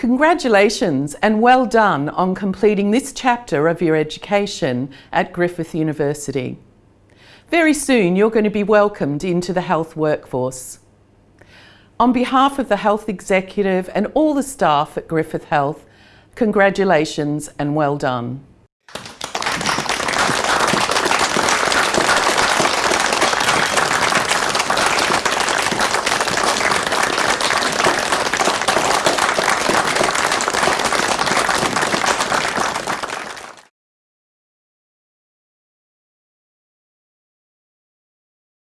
Congratulations and well done on completing this chapter of your education at Griffith University. Very soon you're going to be welcomed into the health workforce. On behalf of the Health Executive and all the staff at Griffith Health, congratulations and well done.